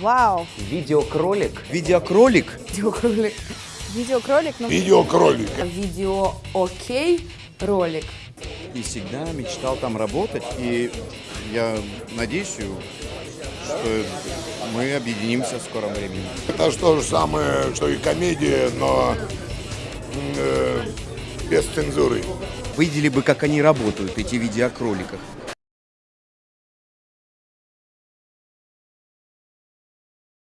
Вау. Видеокролик. Видеокролик? Видеокролик. Видеокролик? Ну, Видеокролик. Видео окей ролик. И всегда мечтал там работать. И я надеюсь, что мы объединимся в скором времени. Это же то же самое, что и комедия, но э, без цензуры. Видели бы, как они работают, эти видеокроликах.